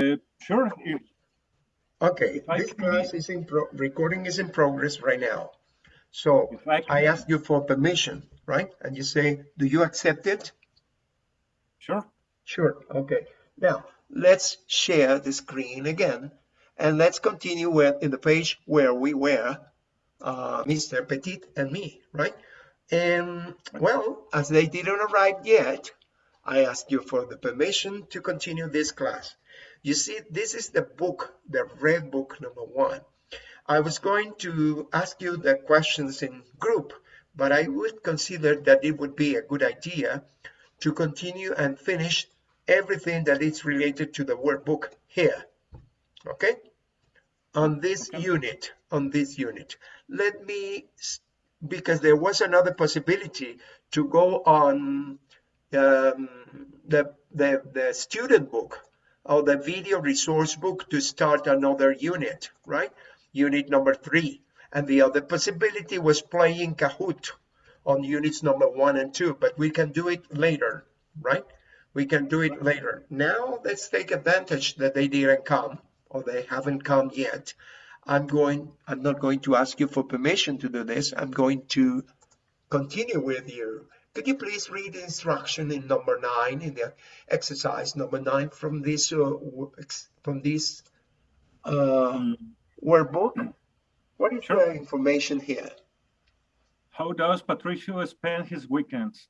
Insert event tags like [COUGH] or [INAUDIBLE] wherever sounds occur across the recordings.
Uh, sure. If, Okay, I this class is in pro, recording is in progress right now. So I, I ask you for permission, right? And you say, do you accept it? sure. Sure, okay. Now, let's share the screen again, and let's continue with, in the page where we were, uh, Mr. Petit and me, right? And, well, as they didn't arrive yet, I asked you for the permission to continue this class. You see, this is the book, the red book number one. I was going to ask you the questions in group, but I would consider that it would be a good idea to continue and finish everything that is related to the workbook here. Okay? On this Okay. unit, on this unit. Let me, because there was another possibility to go on um, the, the, the student book or the video resource book to start another unit, right? Unit number three. And the other possibility was playing Kahoot on units number one and two, but we can do it later, right? We can do it later. Now let's take advantage that they didn't come or they haven't come yet. I'm going, I'm not going to ask you for permission to do this. I'm going to continue with you. Could you please read the instruction in number nine in the exercise number nine from this uh, from this Um, workbook? What is Sure. the information here? how does Patricio spend his weekends?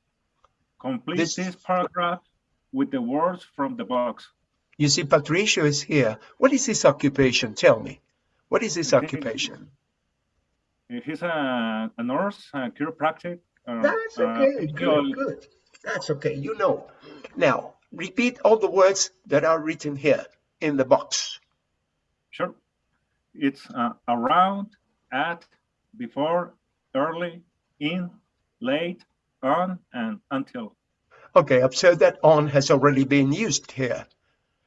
Complete This- this, paragraph with the words from the box. You see, Patricio is here. What is his occupation? Tell me. What is his occupation? He's a, a nurse, a chiropractic. Uh, That's uh, okay. Good, good. That's okay. You know. Now, repeat all the words that are written here in the box. Sure. It's uh, around, at, before, early, in, late, on, and until. Okay, observe that on has already been used here.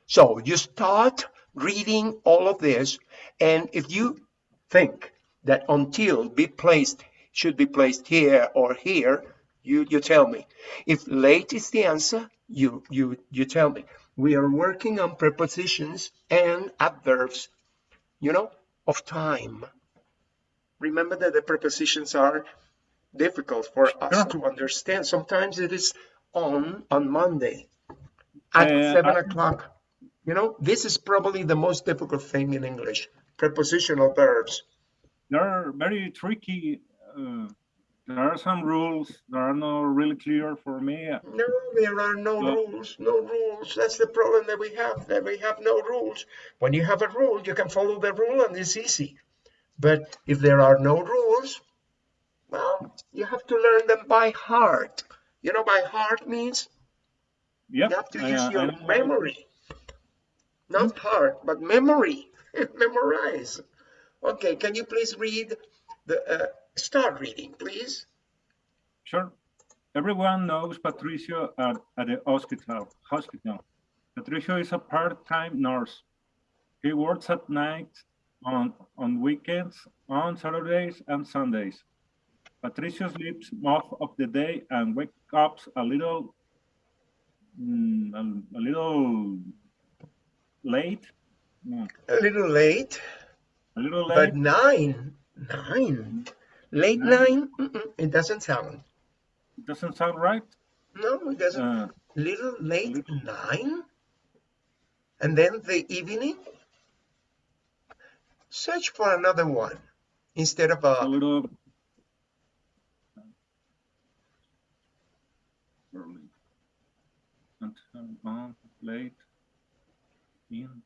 So you start reading all of this, and if you think that until be placed should be placed here or here, you, you tell me. If late is the answer, you, you, you tell me. We are working on prepositions and adverbs, you know, of time. Remember that the prepositions are difficult for us Sure. to understand. Sometimes it is on on Monday at Uh, seven I- o'clock. You know, this is probably the most difficult thing in English. Prepositional verbs. They're very tricky. Uh, there are some rules that are not really clear for me. No, there are no No. rules, no rules. That's the problem that we have, that we have no rules. When you have a rule, you can follow the rule and it's easy. But if there are no rules, well, you have to learn them by heart. You know, by heart means Yep. You have to I- use I your know. memory. Not heart, but memory. [LAUGHS] Memorize. Okay, can you please read the, uh, start reading, please? Sure. Everyone knows Patricio at, at the hospital. Hospital. Patricio is a part-time nurse. He works at night, on on weekends, on Saturdays and Sundays. Patricio sleeps most of the day and wakes up a little, mm, a, a little late. No, A little late, a little late. but nine, nine, late Nine. nine, Mm-mm, it doesn't sound. Doesn't sound right. No, it doesn't. Uh, Little late little- nine? And then the evening? Search for another one instead of a a, little early until on late in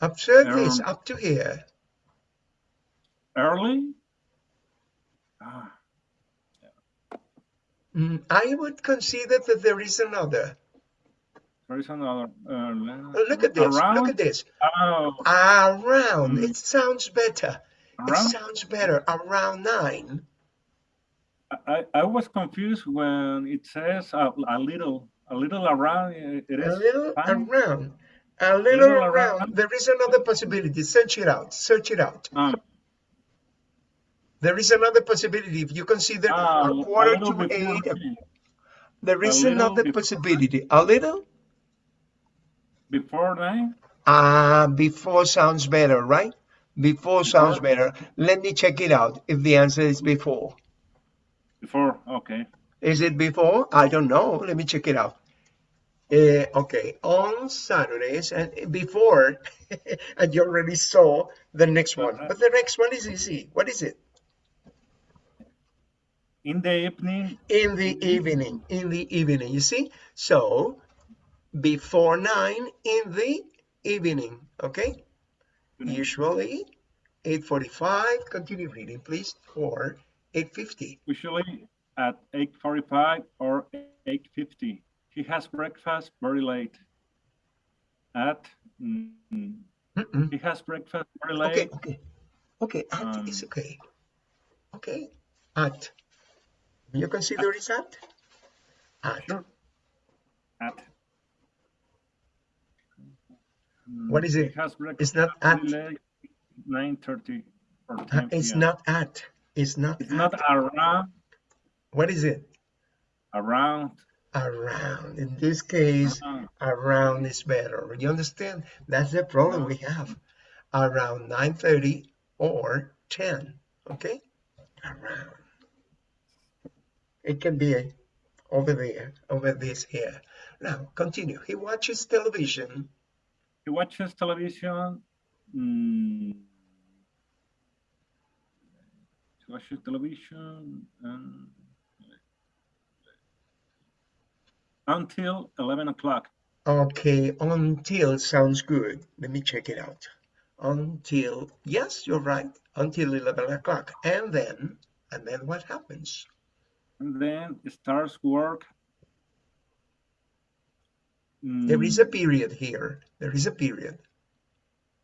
observe this up to here. Early ah Mm, I would consider that there is another. there is another uh, Look at this. around Look at this. oh Around. Mm. It sounds better. It sounds better. Around nine. I, I was confused when it says a, a little a little around it it A little fine. around. A little little around. around. There is another possibility. Search it out. Search it out. um, There is another possibility. If you consider a quarter to eight, there is another before possibility. A little before nine Ah, before sounds better, right? Before sounds better. Let me check it out if the answer is before. Before, okay. Is it before? I don't know. Let me check it out. Uh, okay, on Saturdays and before, [LAUGHS] and you already saw the next one. But the next one is easy. What is it? In the evening, In the evening. In the evening. You see? So before nine in the evening. Okay. Usually 8:45. Continue reading, please. Or 8:50. usually at 8.45 or 8.50. He has breakfast very late. At, mm, Mm-mm. he has breakfast very Okay, late. okay, okay. At Um, is okay. Okay, at. You consider it at? At. Sure. At. Mm, What is it? has It's not at. 9.30 or Uh, 10 it's not at. It's not. It's at. not around, What is it? around, Around. In this case, around. around is better. You understand? That's the problem we have. Around 9:30 or 10. Okay? Around. It can be over there, over this here. Now, continue. He watches television. He watches television. Mm, he watches television and until 11 o'clock. Okay, until sounds good. Let me check it out. Until, yes, you're right. Until 11 o'clock. And then, and then what happens? And then starts work. There is a Mm, period here. There is a period.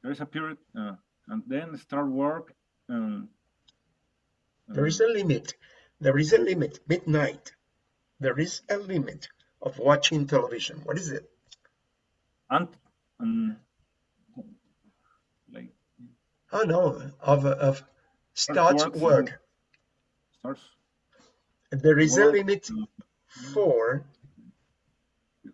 there is a period, uh, and then start work. Um, There is a limit. There is a limit. Midnight. There is a limit of watching television. What is it? and, um, like Oh no, of of starts work. starts There is a limit uh, for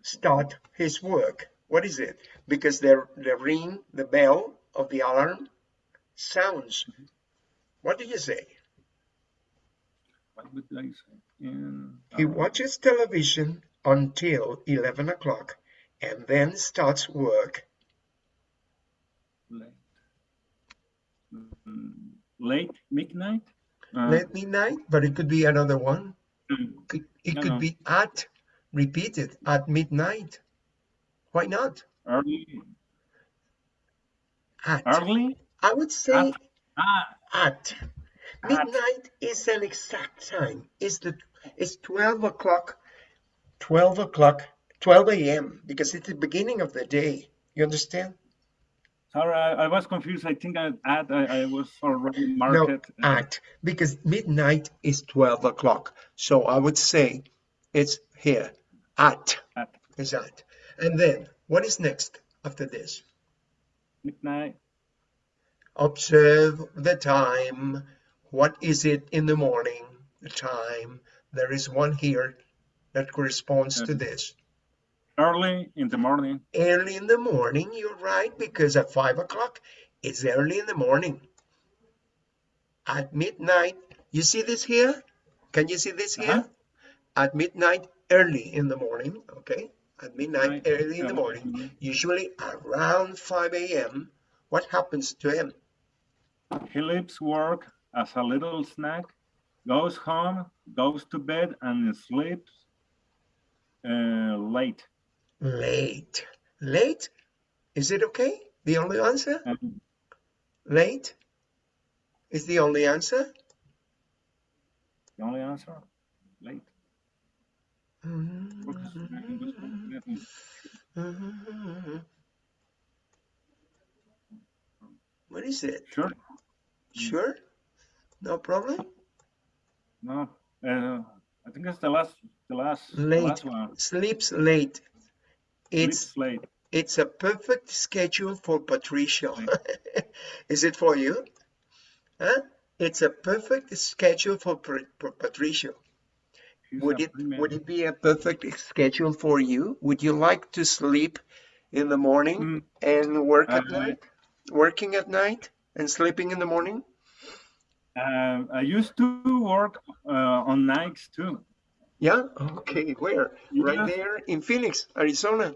start his work. What is it? Because the the ring, the bell of the alarm sounds. What do you say? what would I say? In, He uh, watches television until 11 o'clock and then starts work. late, Mm, late midnight. Uh, Late midnight, but it could be another one. mm, Could- It could be at, repeated, at midnight. Why not? early, At. early. I would say Ah, at. Midnight is an exact time. It's the it's 12 o'clock, 12 o'clock, 12 a.m. because it's the beginning of the day. You understand? Sorry, I, I was confused. I think I at I, I was already marked. uh, at because midnight is 12 o'clock. So I would say it's here. At at is at. And then what is next after this? midnight. Observe the time. What is it in the morning? The time. There is one here that corresponds to this. Early in the morning. Early in the morning, you're right, because at five o'clock, it's early in the morning. At midnight, you see this here? Can you see this here? Uh-huh. At midnight, early in the morning, okay? At midnight, Right. early in the morning, usually around 5 a.m., what happens to him? He leaves work as a little snack, goes home, goes to bed, and sleeps uh, late. Late. Late? Is it okay? The only answer? And Late? Is the only answer? the only answer, late. Works as a snack and goes home to bed. What is it? Sure. Sure? No problem? No. Uh, I think it's the last, the last, the Late. last one. Sleeps late. It's it's a perfect schedule for Patricia. [LAUGHS] Is it for you? Huh? It's a perfect schedule for, for Patricia. Would it would it be a perfect schedule for you? Would you like to sleep in the morning Mm, and work at Uh, night? Working at night and sleeping in the morning? uh, I used to work uh, on nights too. Yeah, okay, where? Right there in Phoenix, Arizona.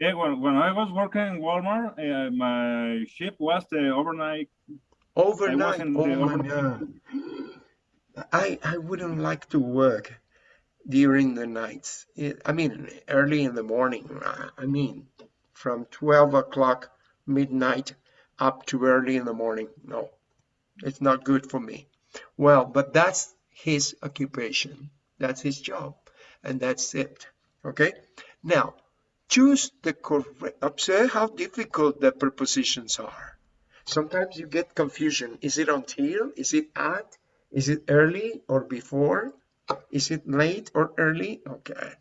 Yeah, when, when I was working in Walmart, uh, my shift was the overnight. Overnight. in Oh my overnight. God. I I wouldn't like to work during the nights. It, I mean, early in the morning. I- I mean, from 12 o'clock midnight up to early in the morning. No, it's not good for me. Well, but that's his occupation. That's his job. And that's it. Okay? Now, choose the correct, observe how difficult the prepositions are. Sometimes you get confusion. Is it until? Is it at? Is it early or before? Is it late or early? Okay.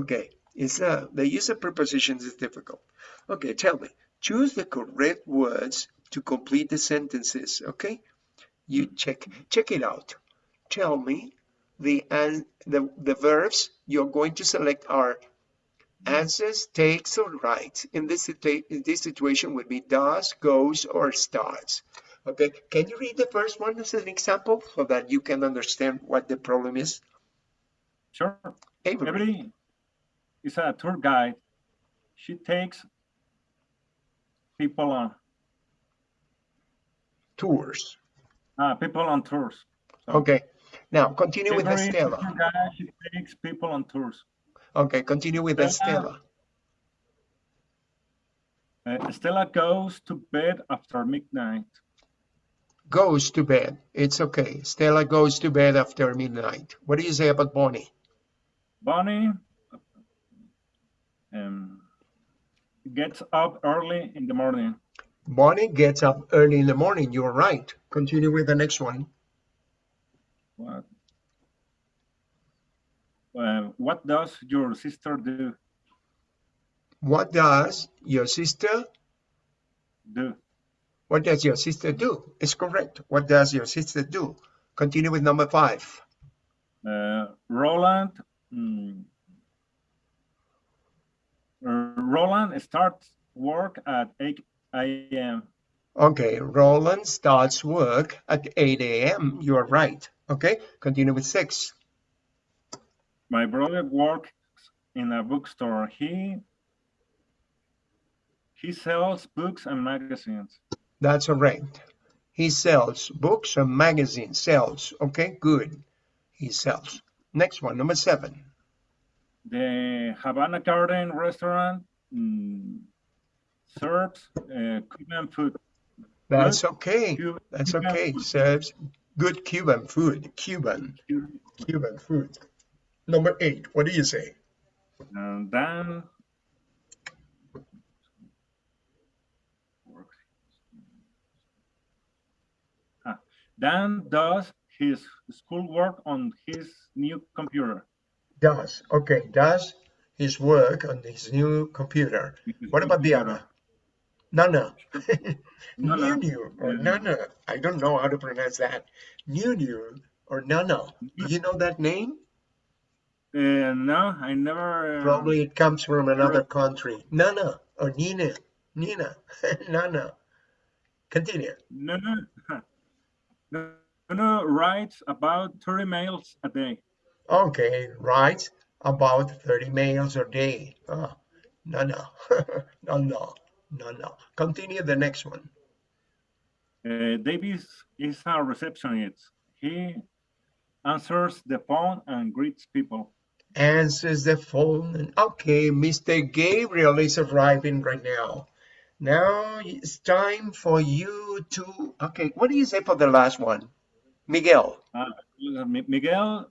Okay. It's uh, the use of prepositions is difficult. Okay, tell me. Choose the correct words to complete the sentences. Okay. You check check it out. Tell me the and the the verbs you're going to select are answers, takes, or writes. In this in this situation would be does, goes, or starts. Okay, can you read the first one as an example so that you can understand what the problem is? Sure. Avery, Every is a tour guide. She takes people on tours. uh, people on tours. So Okay, now continue with Estela. she takes people on tours. Okay, continue with Estela. Estela. Uh, Stella goes to bed after midnight. Goes to bed. It's okay. Stella goes to bed after midnight. What do you say about Bonnie? Bonnie um, gets up early in the morning. Bonnie gets up early in the morning. You're right. Continue with the next one. What? Uh, what does your sister do? What does your sister Do What does your sister do? It's correct. What does your sister do? Continue with number five. uh, Roland? mm, Roland starts work at 8 a.m. Okay, Roland starts work at 8 a.m. You are right. Okay, continue with six. My brother works in a bookstore. He he sells books and magazines. That's correct. He sells books and magazines. Sells. Okay, good. He sells. Next one, number seven. The Havana Garden restaurant mm, serves uh, Cuban food. That's okay. Cu- That's okay. food. Serves good Cuban food. Cuban. Cuban food. Number eight. What do you say? And then Ah, Dan does his schoolwork on his new computer. Does. Okay, does his work on his new computer. What about the other? Nana. Nana. New or Yeah. Nana. I don't know how to pronounce that. New or Nana. Do you know that name? Uh, no, I never. uh, Probably it comes from another country. Nana or Nina. Nina. [LAUGHS] Nana. Continue. No, no, [LAUGHS] no, no, writes about 30 mails a day. Okay, right. About 30 mails a day. Oh, no, no. [LAUGHS] no, no. Continue the next one. Uh, Davis is a receptionist. He answers the phone and greets people. answers the phone. And okay, Mr. Gabriel is arriving right now. Now it's time for you to. Okay, what do you say for the last one? Miguel Uh, Miguel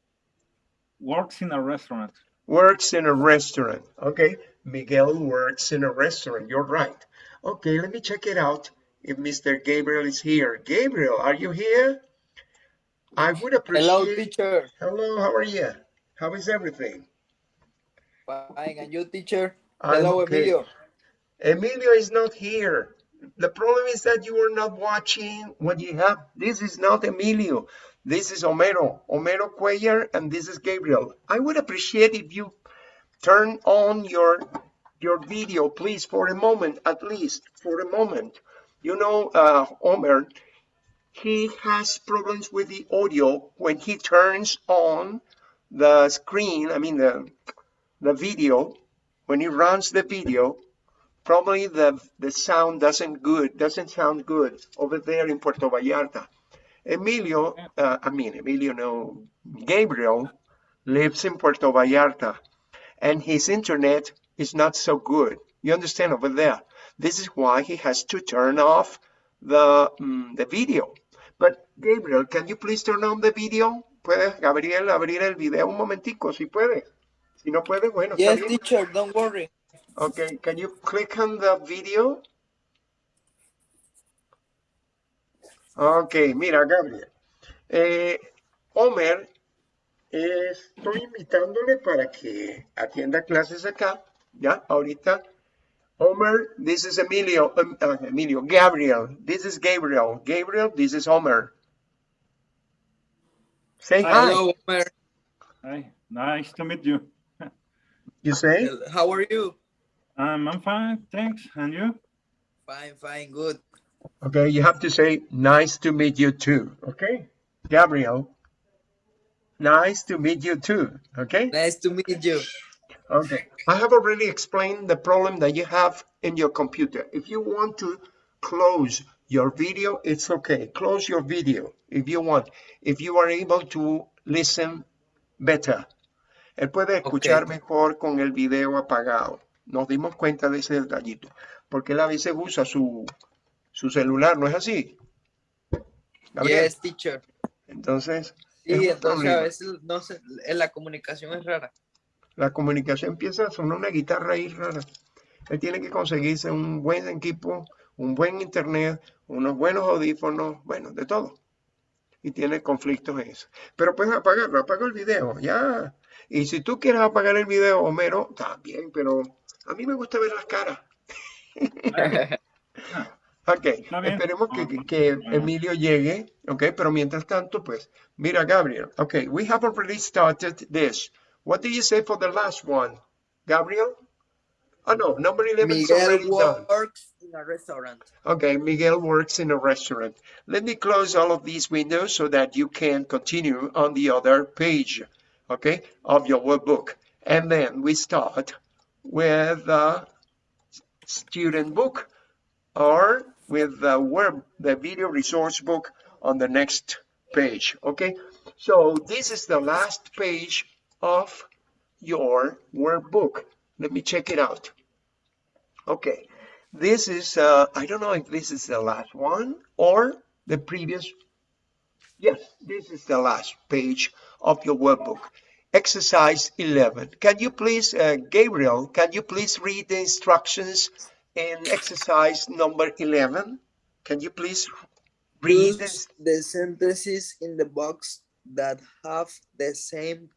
works in a restaurant. works in a restaurant. Okay, Miguel works in a restaurant. You're right. Okay, let me check it out if Mr. Gabriel is here. Gabriel, are you here? I would appreciate. Hello, teacher. Hello, how are you? How is everything? Fine, and you, teacher? Hello, okay. Emilio. Emilio is not here. The problem is that you are not watching what you have. This is not Emilio. This is Homero, Homero Cuellar, and this is Gabriel. I would appreciate if you turn on your your video, please, for a moment, at least for a moment. You know, uh, Omer, he has problems with the audio when he turns on the screen, I mean, the, the video, when he runs the video, probably the, the sound doesn't good, doesn't sound good over there in Puerto Vallarta. Emilio, uh, I mean, Emilio, no, Gabriel lives in Puerto Vallarta and his internet is not so good. You understand over there? This is why he has to turn off the, um, the video. But Gabriel, can you please turn on the video? ¿Puedes, Gabriel, abrir el video un momentico, si puedes? Si no puedes, bueno, está Yes, bien. teacher, don't worry. Okay, can you click on the video? Ok, mira, Gabriel. Eh, Homer, eh, estoy invitándole para que atienda clases acá, ¿ya? Ahorita. Homer, this is Emilio, um, uh, Emilio, Gabriel, this is Gabriel. Gabriel, this is Homer. Say hi. Hello, Omer. Hi, nice to meet you. You say? How are you? Um, I'm fine, thanks. And you? Fine, fine, good. Okay, you have to say, nice to meet you too. Okay, Gabriel, nice to meet you too. Okay, Nice to meet you. Okay. I have already explained the problem that you have in your computer. If you want to close your video, it's okay. Close your video if you want. If you are able to listen better. Él puede escuchar mejor con el video apagado. Nos dimos cuenta de ese detallito. Porque él a veces usa su, su celular, ¿no es así? Gabriel, Yes, teacher. Entonces, Es Sí, entonces a veces no sé, en la comunicación es rara. La comunicación empieza a sonar una guitarra ahí rara. Él tiene que conseguirse un buen equipo, un buen internet, unos buenos audífonos, bueno, de todo. Y tiene conflictos en eso. Pero puedes apagarlo, apaga el video, ya. Y si tú quieres apagar el video, Homero, también, pero a mí me gusta ver las caras. [LAUGHS] Ok, esperemos que, que- que Emilio llegue, ok, pero mientras tanto, pues, mira, Gabriel, ok, we have already started this. What do you say for the last one, Gabriel? Oh, no, number 11 is already Miguel done. works in a restaurant. Okay, Miguel works in a restaurant. Let me close all of these windows so that you can continue on the other page, okay, of your workbook. And then we start with the student book or with the web, the video resource book on the next page, okay? So this is the last page of your workbook. Let me check it out. Okay, this is, uh, I don't know if this is the last one or the previous. Yes, this is the last page of your workbook. Exercise 11. Can you please, uh, Gabriel, can you please read the instructions in exercise number 11? Can you please read? The sentences in the box that have the same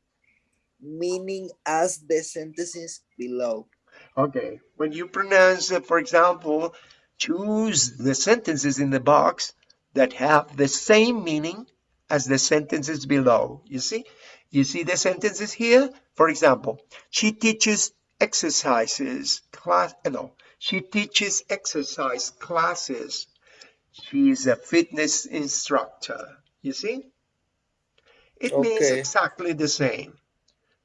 meaning as the sentences below. Okay, when you pronounce, uh, for example, choose the sentences in the box that have the same meaning as the sentences below. You see? You see the sentences here? For example, she teaches exercises, class, uh, no, she teaches exercise classes. She is a fitness instructor. You see? It means exactly the same.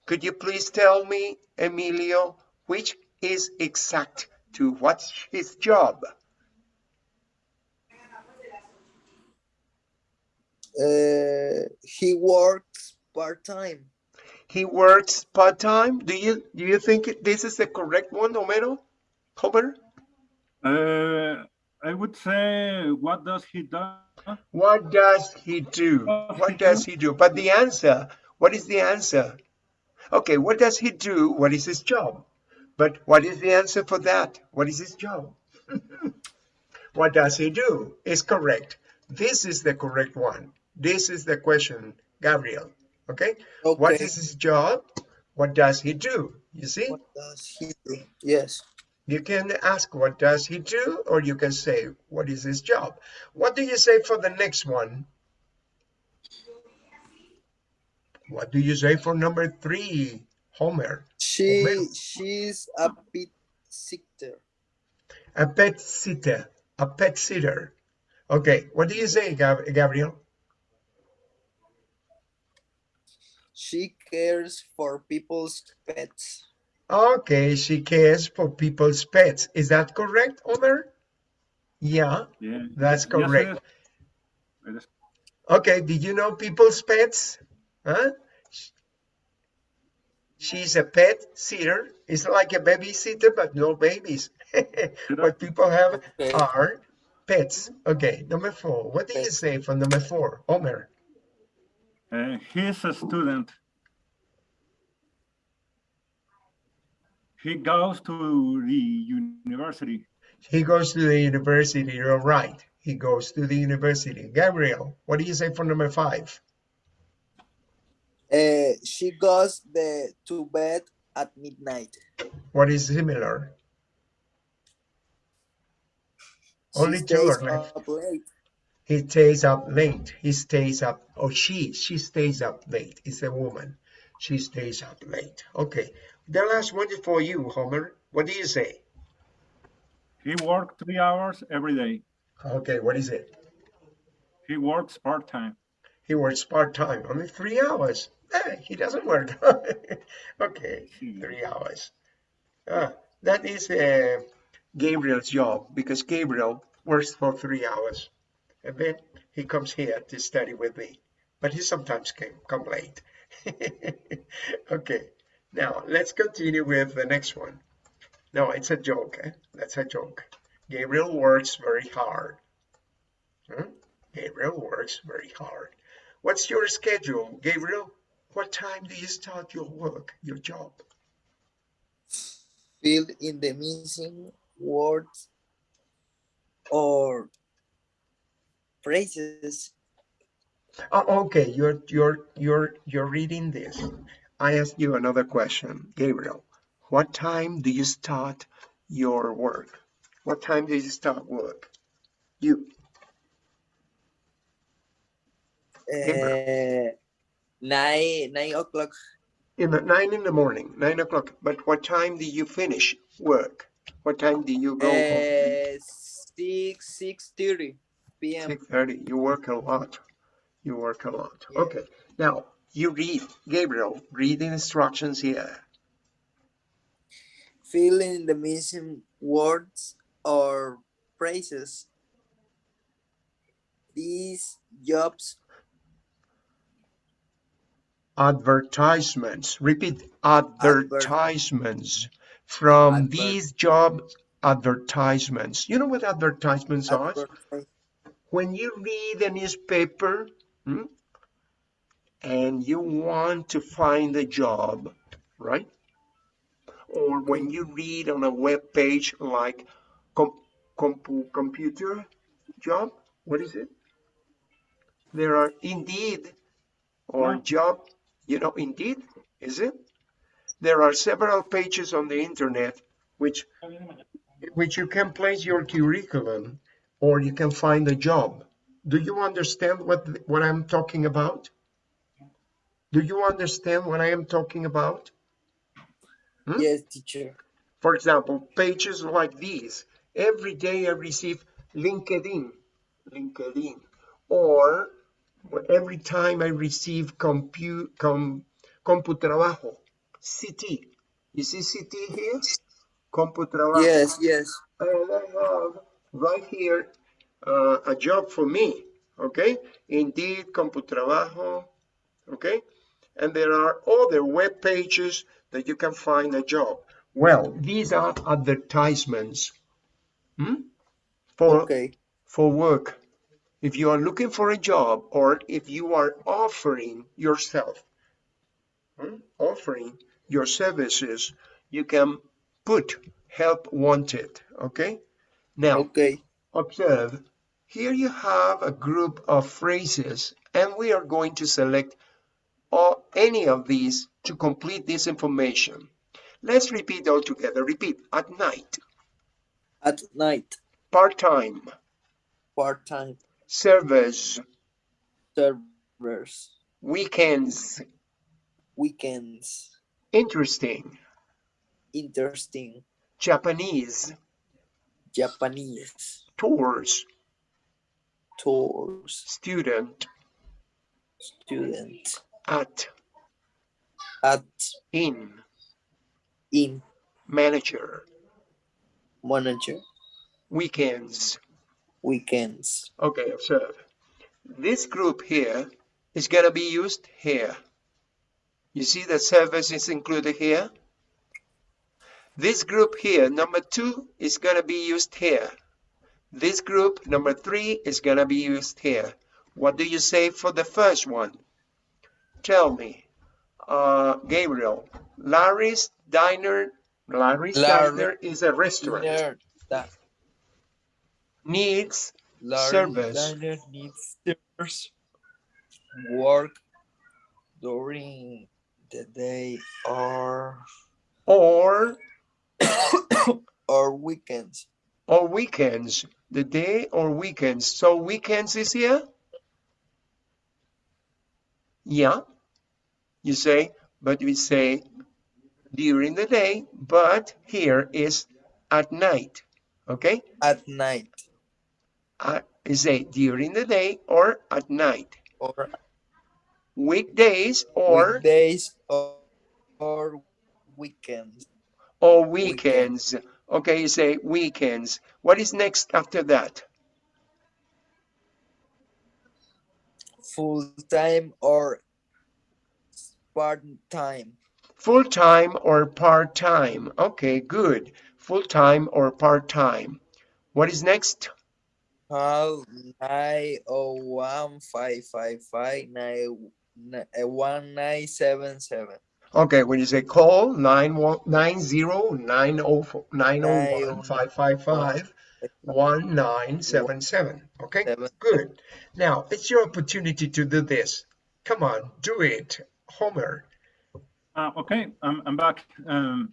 Could you please tell me, Emilio, which is exact to what's his job? Uh, he works part-time. He works part-time. Do you do you think this is the correct one, Homero? Homer? Uh, I would say, what does he do? What does he do? What does he do? But the answer, what is the answer? Okay, what does he do? What is his job? But what is the answer for that? What is his job? [LAUGHS] what does he do? Is correct. This is the correct one. This is the question, Gabriel. Okay? What Okay. is his job? What does he do? You see? What does he do? Yes. You can ask what does he do, or you can say what is his job. What do you say for the next one? What do you say for number three, Homer? She Homero. she's a pet sitter. A pet sitter. A pet sitter. Okay, what do you say, Gab Gabriel? She cares for people's pets. Okay, she cares for people's pets. Is that correct, Homer? Yeah, Yeah. that's correct. it is. It is. Okay, did you know people's pets? Huh? She's a pet sitter. It's like a babysitter, but no babies. [LAUGHS] what people have Okay. are pets. Okay, number four. What do you say for number four, Omer? Uh, he's a student. He goes to the university. He goes to the university. You're right. He goes to the university. Gabriel, what do you say for number five? Uh, she goes the, to bed at midnight. What is similar? She Only two stays are left. late. He stays up late. He stays up, or she, she stays up late. It's a woman. She stays up late. Okay. The last one is for you, Homer. What do you say? He works three hours every day. Okay, what is it? He works part-time. He works part-time, only three hours. He doesn't work. [LAUGHS] okay, three hours. Ah, that is uh, Gabriel's job because Gabriel works for three hours. And then he comes here to study with me. But he sometimes can come late. [LAUGHS] okay, now let's continue with the next one. No, it's a joke. Eh? That's a joke. Gabriel works very hard. Hmm? Gabriel works very hard. What's your schedule, Gabriel? What time do you start your work, your job? Fill in the missing words or phrases. Oh, okay, you're you're you're you're reading this. I ask you another question, Gabriel. What time do you start your work? What time do you start work? You. Uh, nine nine o'clock. In the nine in the morning, nine o'clock. But what time do you finish work? What time do you go home? Uh, six six thirty p.m. Six thirty. You work a lot. You work a lot. Yeah. Okay. Now you read, Gabriel. Read the instructions here. Fill in the missing words or phrases. These jobs advertisements. Repeat advertisements. From Advert- these job advertisements. You know what advertisements are? When you read a newspaper hmm, and you want to find a job right? Or when you read on a web page like com- compu- computer job what is it? There are indeed or Yeah. job you know indeed is it? There are several pages on the internet which which you can place your curriculum or you can find a job. Do you understand what what i'm talking about? Do you understand what i am talking about? Hmm? Yes, teacher. for example pages like these. Every day i receive linkedin linkedin. Or every time i receive compute com computrabajo ct you see ct here computrabajo Yes, yes. and I have right here uh, a job for me, okay? Indeed, Computrabajo, okay? And there are other web pages that you can find a job. Well, these are advertisements hmm? for, Okay. for work. If you are looking for a job or if you are offering yourself, hmm, offering your services, you can put help wanted, okay? Now, Okay. observe, here you have a group of phrases and we are going to select all, any of these to complete this information. Let's repeat all together. Repeat, at night, At night, part-time, part-time service, servers, weekends, weekends, interesting, interesting, Japanese, Japanese, tours, tours, student, student, at, at, in, in, manager, manager, weekends. Weekends. Okay, observe. This group here is going to be used here. You see the service is included here? This group here, number two, is going to be used here. This group, number three, is going to be used here. What do you say for the first one? Tell me. Uh, Gabriel, Larry's Diner, Larry's Larry- Diner is a restaurant. Dinner, that Needs Service. Diner needs service. Work during the day or or or weekends. or weekends, the day or weekends. So weekends is here? Yeah. You say, but we say during the day, but here is at night. Okay? At night Uh, say during the day or at night. or Weekdays or weekdays or, or weekends. or weekends. Okay, you say weekends. What is next after that? Full time or part time. Full-time or part-time? Okay, good. Full-time or part-time. What is next? Call nine oh one five five five nine one nine seven seven. Okay, when you say call, 990-90555-1977. Okay, Seven. good. Now, it's your opportunity to do this. Come on, do it. Homer, Uh, okay, I'm, I'm back. Um,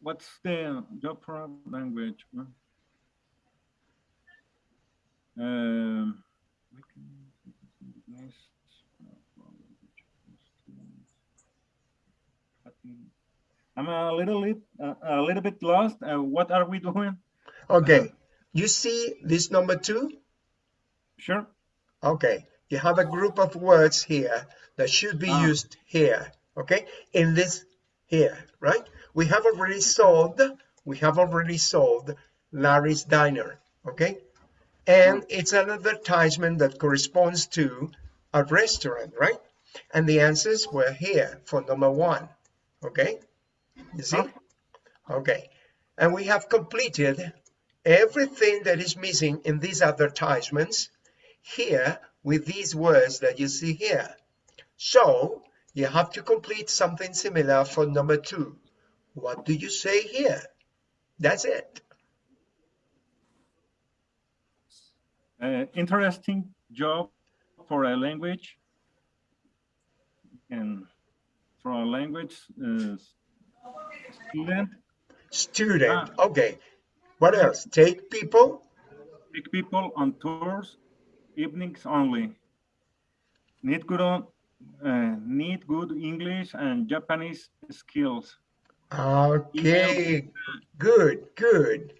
what's the job for language? Um, I'm a little bit, a little bit lost. Uh, what are we doing? okay. You see this number two? Sure. Okay, you have a group of words here that should be Ah. used here, okay? In this here, right? We have already solved, we have already solved Larry's Diner, okay? And it's an advertisement that corresponds to a restaurant, right? And the answers were here for number one, okay? You see? Okay. Okay, and we have completed everything that is missing in these advertisements here with these words that you see here. So you have to complete something similar for number two. What do you say here? That's it. Uh, interesting job for a language and for a language uh, student Student. Okay. What else? Take people. take people on tours evenings only need good on uh, need good english and japanese skills Okay. Good, good.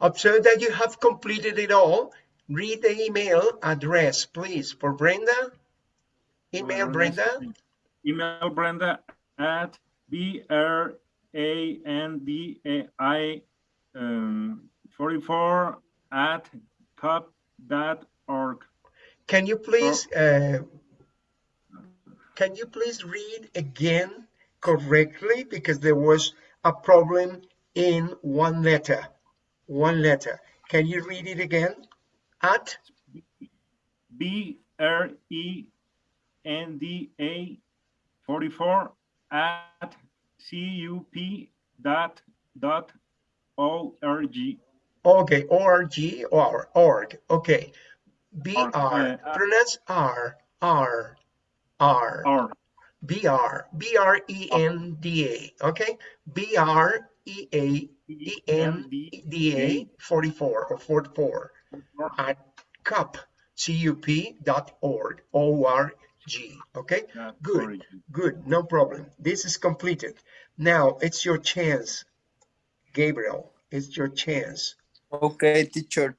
Observe that you have completed it all. Read the email address, please, for Brenda. Email Well, Brenda. email brenda at b r a n d a i um, 44 at cup.org Can you please, uh, can you please read again correctly? Because there was a problem in one letter, one letter. Can you read it again? At, b r e n d a 44 at cup dot dot org okay, org or org, okay. B Org, R, uh, pronounce R, R, R, or B R, B R E N D A, okay? B R E A E N D A 44 or 44 at cup, C-U-P dot org, O-R-G, okay? dot Good. org. Good, no problem. This is completed. Now it's your chance. Gabriel, it's your chance. Okay, teacher.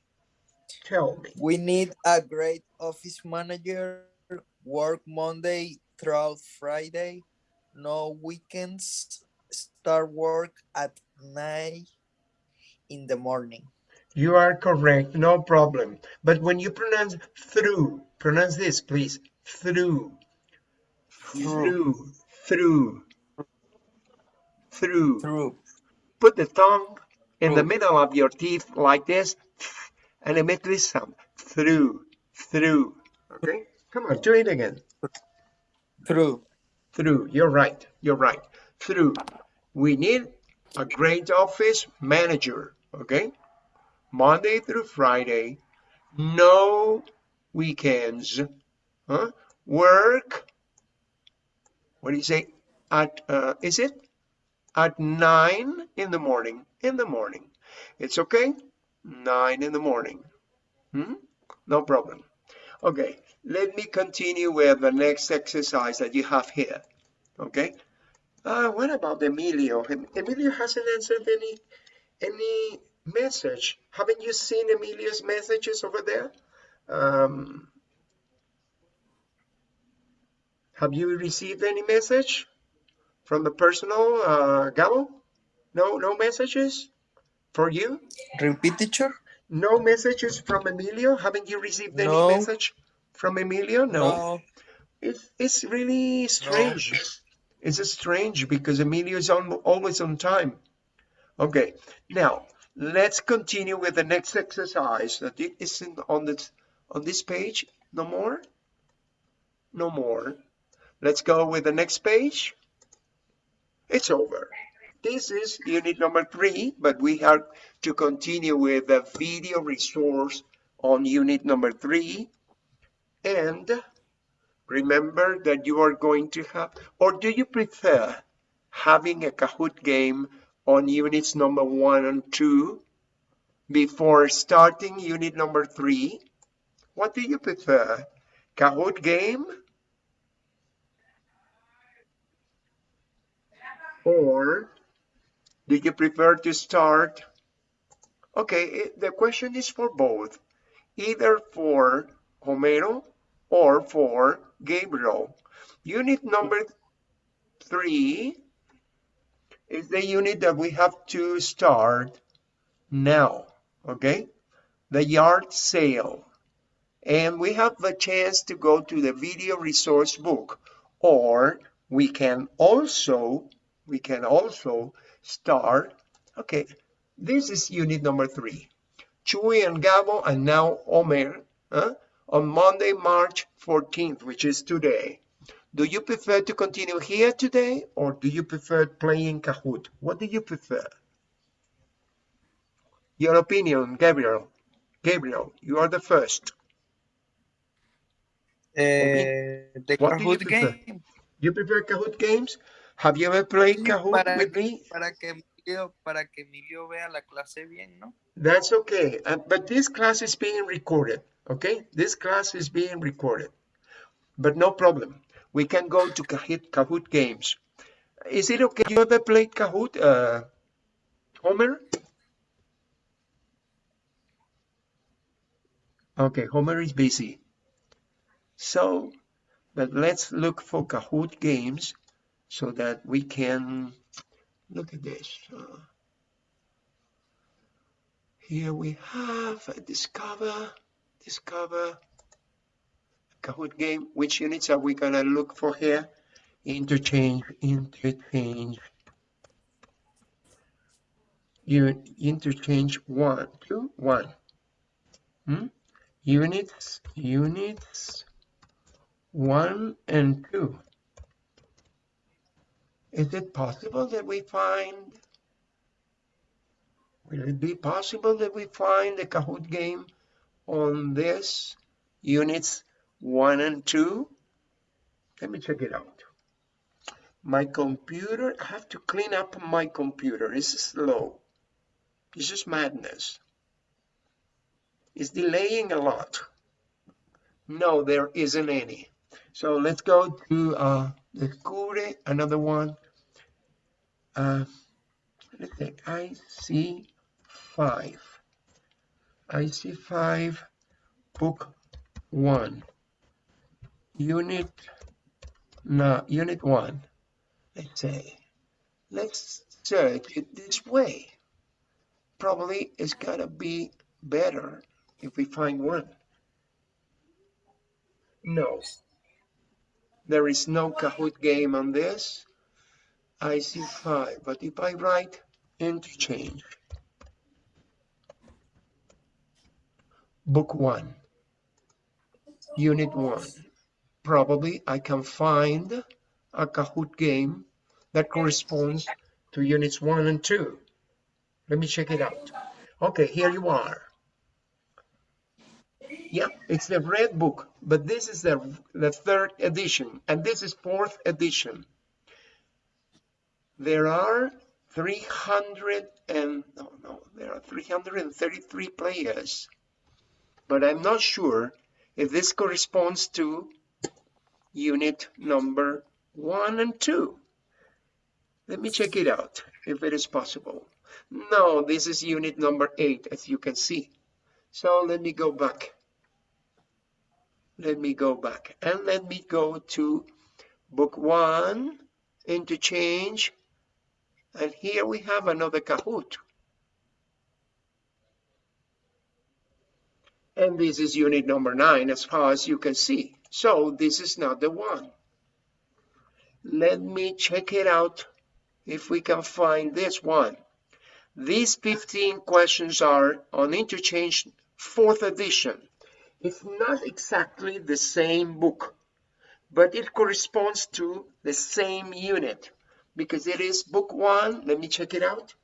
Tell me. We need a great office manager, work Monday throughout Friday, no weekends, start work at nine in the morning. You are correct, no problem. But when you pronounce through, pronounce this, please. Through, through, through, through. True. Put the tongue in the middle of your teeth like this and emit this sound. Through, through. Okay? Come on, do it again. True. Through. You're right. You're right. Through. We need a great office manager. Okay? Monday through Friday. No weekends. Huh? Work. What do you say? At uh, is it at nine in the morning? In the morning. It's okay. Nine in the morning. Hmm? No problem. Okay, let me continue with the next exercise that you have here. Okay. Uh, what about Emilio? Emilio hasn't answered any any message. Haven't you seen Emilio's messages over there? Um, have you received any message from the personal uh, Gabo? No, no messages for you. Repeat, teacher. No messages from Emilio. Haven't you received any No. message from Emilio? No. No. It's it's really strange. It's strange because Emilio is on, always on time. Okay, now let's continue with the next exercise. That it isn't on this on this page. No more. No more. Let's go with the next page. It's over. This is unit number three, but we have to continue with the video resource on unit number three. And remember that you are going to have, or do you prefer having a Kahoot game on units number one and two before starting unit number three? What do you prefer? Kahoot game or do you prefer to start? Okay, eh, the question is for both, either for Homero or for Gabriel. Unit number three is the unit that we have to start now, okay? The yard sale. And we have the chance to go to the video resource book, or we can also, we can also start, okay, this is unit number three. Chewy and Gabo and now Omer, huh? on Monday, March 14th, which is today. Do you prefer to continue here today or do you prefer playing Kahoot? What do you prefer? Your opinion, Gabriel. Gabriel, you are the first. Eh, the What do you Kahoot prefer? game. You prefer Kahoot games? Have you ever played Kahoot para, with me? para que Emilio, para que Emilio vea la clase bien, ¿no? That's okay. Uh, but this class is being recorded. Okay? This class is being recorded. But no problem. We can go to Kahoot, Kahoot games. Is it okay? You ever played Kahoot, uh, Homer? Okay, Homer is busy. So, but let's look for Kahoot games so that we can look at this. Uh, here we have a discover, discover, Kahoot game. Which units are we gonna look for here? Interchange, interchange. You interchange one, two, one. Hmm? Units, units, one and two. Is it possible that we find Will it be possible that we find the Kahoot game on this units one and two? Let me check it out. My computer, I have to clean up my computer. It's slow. It's just madness. It's delaying a lot. No, there isn't any. So let's go to uh, Descubre, another one. Uh, let's say IC5. IC5 book 1 unit no unit 1 let's say let's search it this way. Probably it's gonna be better if we find one. No. There is no Kahoot game on this. I see five but if I write interchange book one unit one probably I can find a Kahoot game that corresponds to units one and two. Let me check it out. Okay, here you are. Yeah, it's the red book, but this is the, the third edition, and this is fourth edition. There are 300 and, no, no, there are 333 players, but I'm not sure if this corresponds to unit number one and two. Let me check it out if it is possible. No, this is unit number eight, as you can see. So let me go back. Let me go back and let me go to book one, interchange, and here we have another Kahoot. And this is unit number nine as far as you can see. So this is not the one. Let me check it out if we can find this one. These 15 questions are on Interchange 4th edition. It's not exactly the same book, but it corresponds to the same unit because it is book one. Let me check it out.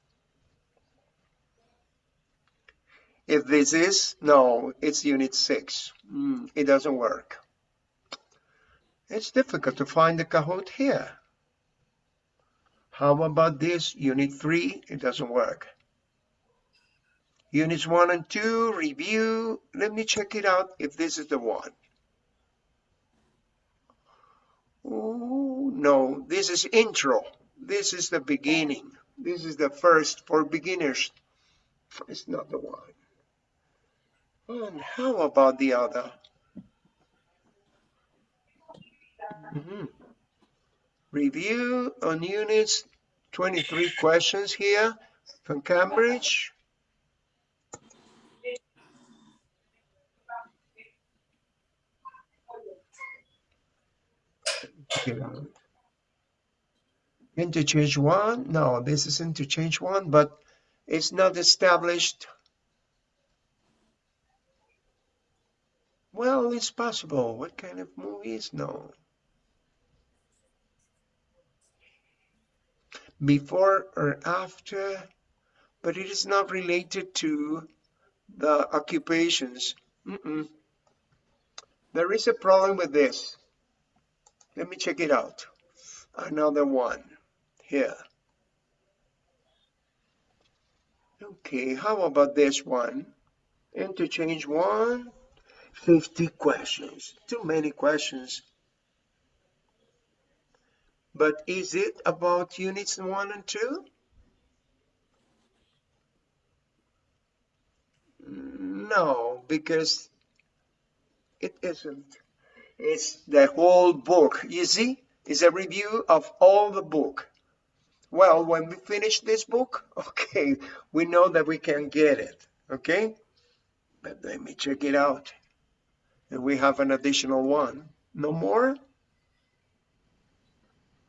If this is, no, it's unit six. Mm, it doesn't work. It's difficult to find the Kahoot here. How about this? Unit 3, it doesn't work. Units 1 and 2, review. Let me check it out if this is the one. Oh, no, this is intro. This is the beginning. This is the first for beginners. It's not the one. And how about the other? Mm -hmm. Review on units, 23 questions here from Cambridge. Interchange one, no, this is interchange one, but it's not established. Well, it's possible. What kind of movie is No. Before or after, but it is not related to the occupations. Mm -mm. There is a problem with this. Let me check it out. Another one here. Okay, how about this one? Interchange one, 50 questions. Too many questions. But is it about units one and two? No, because it isn't. It's the whole book. You see, it's a review of all the book. Well, when we finish this book, [LAUGHS] okay, we know that we can get it, okay? But let me check it out. And we have an additional one. No more?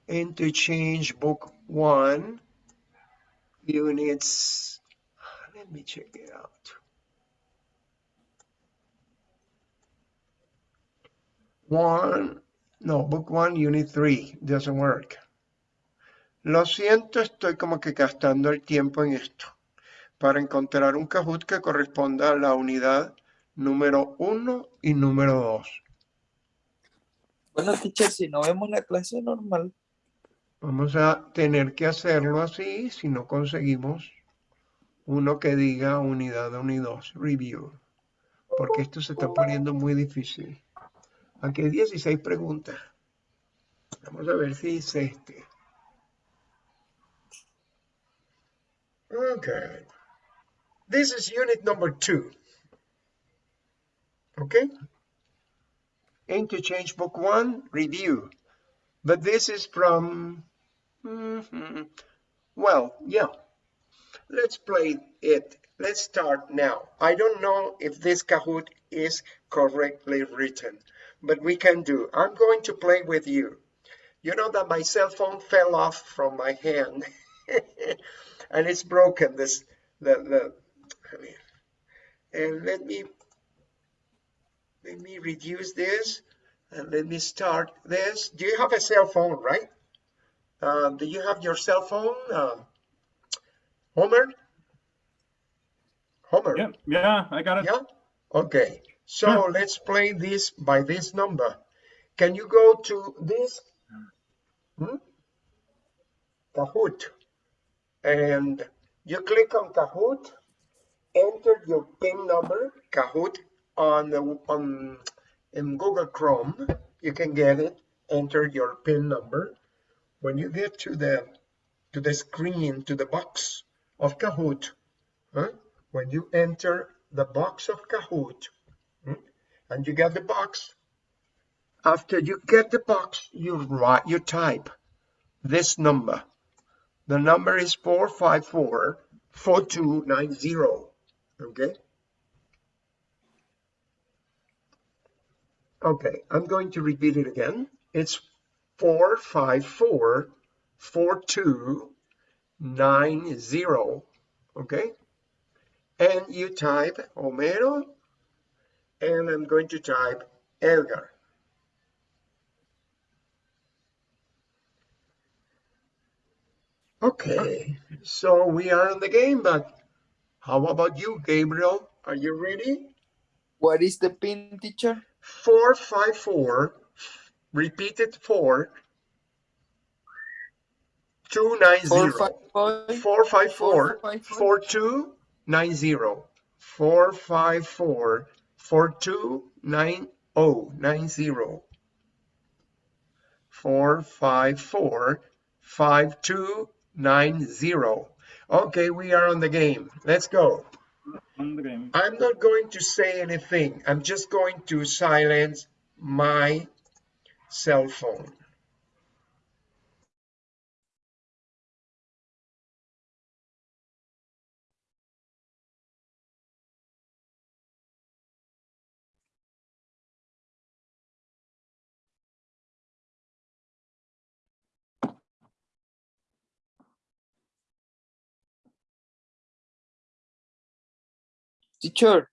Interchange book one units let me check it out. One no book one unit three doesn't work. Lo siento estoy como que gastando el tiempo en esto. Para encontrar un Kahoot que corresponda a la unidad número uno y número dos. Bueno teacher si no vemos la clase normal Vamos a tener que hacerlo así si no conseguimos uno que diga unidad 1 y 2, review, porque esto se está poniendo muy difícil. Aquí hay 16 preguntas. Vamos a ver si dice este. Okay. This is unit number two. Okay. Interchange book one, review. But this is from, mhm. well, yeah. Let's play it. Let's start now. I don't know if this Kahoot is correctly written, but we can do. I'm going to play with you. You know that my cell phone fell off from my hand [LAUGHS] and it's broken. This the the and let me let me reduce this and let me start this. Do you have a cell phone, right? Uh, do you have your cell phone, uh, Homer? Homer. Yeah, yeah, I got it. Yeah. Okay. So Sure. let's play this by this number. Can you go to this? Hmm? Kahoot. And you click on Kahoot, enter your PIN number, Kahoot, on, the, on in Google Chrome. You can get it, enter your PIN number. When you get to the to the screen, to the box of Kahoot, huh? when you enter the box of Kahoot, hmm, and you get the box, after you get the box, you write, you type this number. The number is 454 4290. Okay. Okay, I'm going to repeat it again. It's 454 4290. Okay. And you type Homero, and I'm going to type Edgar. Okay, so we are in the game, but how about you, Gabriel? Are you ready? What is the pin, teacher? 454, repeated 4, 290. Four five five. 454 454. 4290 454 4290 90 454 5290 okay we are on the game let's go On the game. I'm not going to say anything. I'm just going to silence my cell phone Teacher,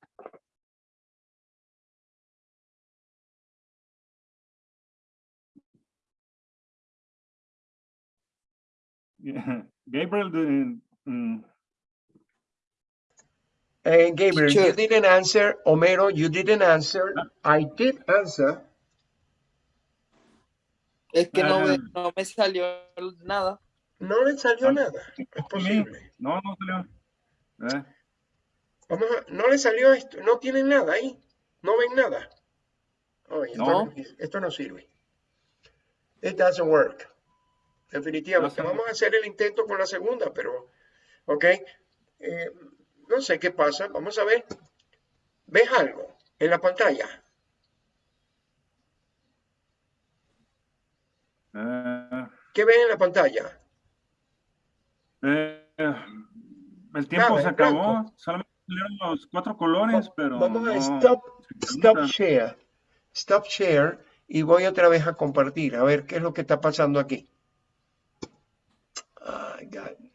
[LAUGHS] Gabriel didn't. mm, and gabriel you didn't answer. Homero you didn't answer. I did answer. Es que no, me, Ah. no me salió nada. no le salió Ah, nada. es posible. No, no salió. Eh, Vamos a- no le salió esto, no tienen nada ahí, no ven nada. Oye, esto No. esto no sirve. It doesn't work. Definitivamente. No. Vamos a hacer el intento con la segunda, pero, ok. Eh, no sé qué pasa, vamos a ver. ¿Ves algo en la pantalla? eh, ¿Qué ves en la pantalla? eh, el tiempo Nada, se acabó. Solamente los cuatro colores, pero. Vamos a no stop, stop share. Stop share y voy otra vez a compartir, a ver qué es lo que está pasando aquí. Ay, God.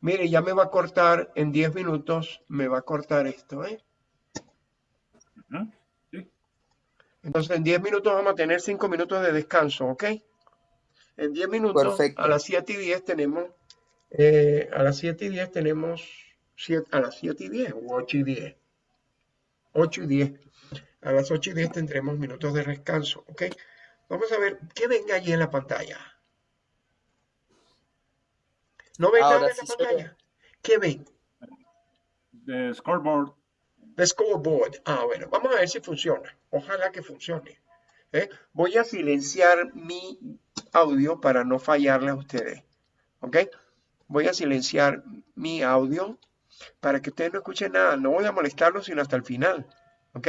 Mire, ya me va a cortar en 10 minutos, me va a cortar esto, ¿eh? Sí. Entonces en 10 minutos vamos a tener 5 minutos de descanso, ¿ok? En 10 minutos, Perfecto. a las 7 y 10 tenemos, eh, a las 7 y 10 tenemos, a las 7 y 10 o 8 y 10. 8 y 10. A las 8 y 10 tendremos minutos de descanso, ¿ok? Vamos a ver qué ven allí en la pantalla. ¿No ven Ahora nada en la sí pantalla? ¿Qué ven? The scoreboard. The scoreboard. Ah, bueno, vamos a ver si funciona. Ojalá que funcione. ¿eh? Voy a silenciar mi audio para no fallarle a ustedes. ¿Ok? Voy a silenciar mi audio para que ustedes no escuchen nada. No voy a molestarlos sino hasta el final. ¿Ok?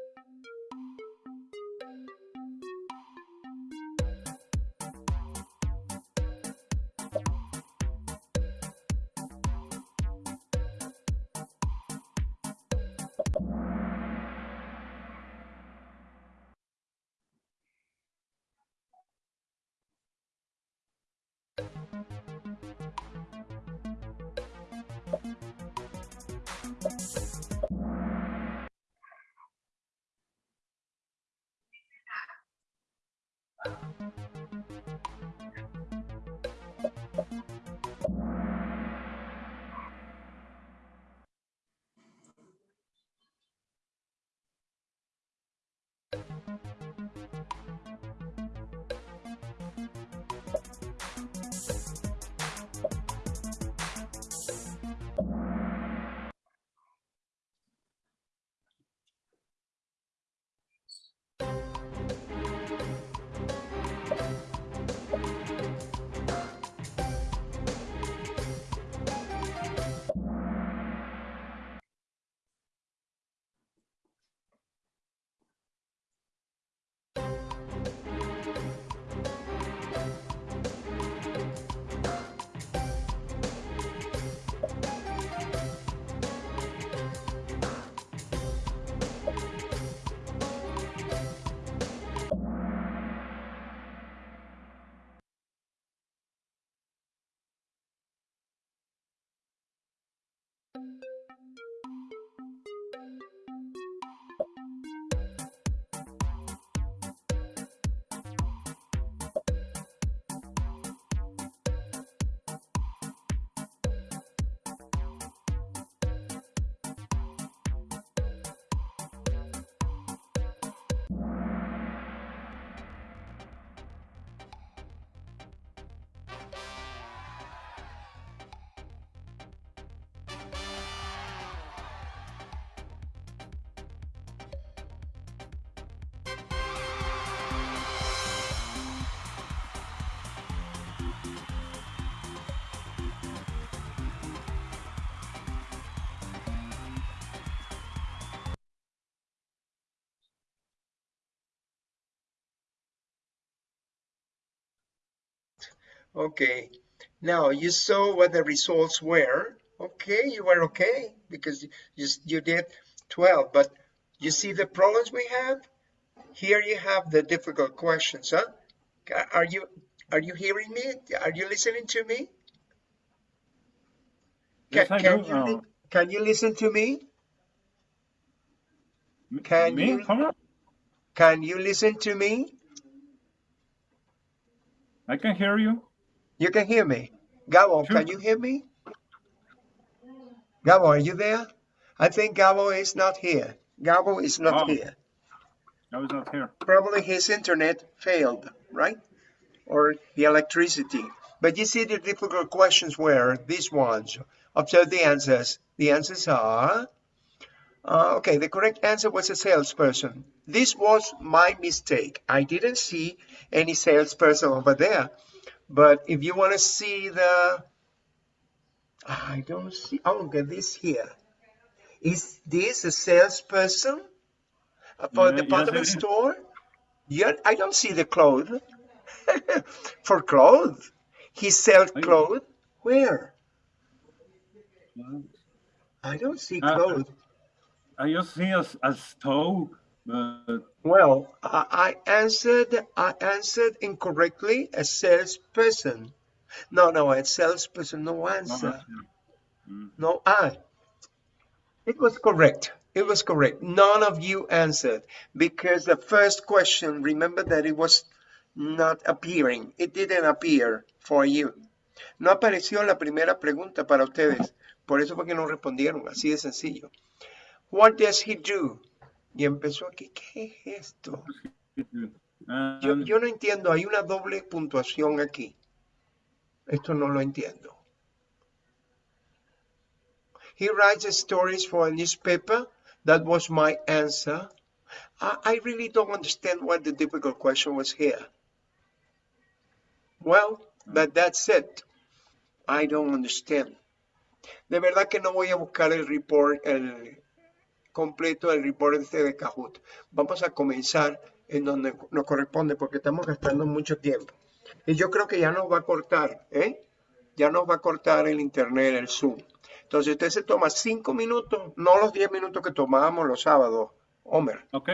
Okay. Now you saw what the results were. Okay, you were okay because you, you did 12, but you see the problems we have? Here you have the difficult questions, huh? Are you are you hearing me? Are you listening to me? Yes, Can, can you li- Uh, can you listen to me? Can me? you- Come on. Can you listen to me? I can hear you. You can hear me. Gabo, can you hear me? Gabo, are you there? I think Gabo is not here. Gabo is not Oh. here. I was not here. Probably his internet failed, right? Or the electricity. But you see the difficult questions were these ones. Observe the answers. The answers are, uh, okay, the correct answer was a salesperson. This was my mistake. I didn't see any salesperson over there. But if you want to see the, I don't see, oh, okay, this here. Is this a salesperson for yes, department store? Yeah, I don't see the clothes. [LAUGHS] for clothes. He sells clothes. Where? I don't see Uh, clothes. I just see a, a stove, Well, I, I answered. I answered incorrectly. A salesperson. No, no, a salesperson. No no, answer. Mm. No, I. It was correct. It was correct. None of you answered because the first question. Remember that it was not appearing. It didn't appear for you. No apareció la primera pregunta para ustedes. Por eso fue que no respondieron. Así de sencillo. What does he do? Y empezó aquí. ¿Qué es esto? [LAUGHS] Yo, Um, yo no entiendo. Hay una doble puntuación aquí. Esto no lo entiendo. He writes stories for a newspaper. That was my answer. I, I really don't understand what the difficult question was here. Well, but that's it. I don't understand. De verdad que no voy a buscar el report, el completo, el report este de Kahoot. Vamos a comenzar en donde nos corresponde porque estamos gastando mucho tiempo. Y yo creo que ya nos va a cortar, ¿eh? Ya nos va a cortar el internet, el Zoom. Entonces usted se toma cinco minutos, no los diez minutos que tomábamos los sábados, Homer, ok.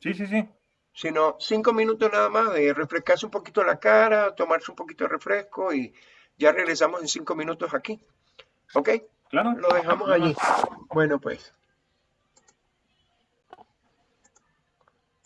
Sí, sí, sí. sino cinco minutos nada más de refrescarse un poquito la cara, tomarse un poquito de refresco y ya regresamos en cinco minutos aquí. ¿Ok? Claro. Lo dejamos allí. Bueno, pues.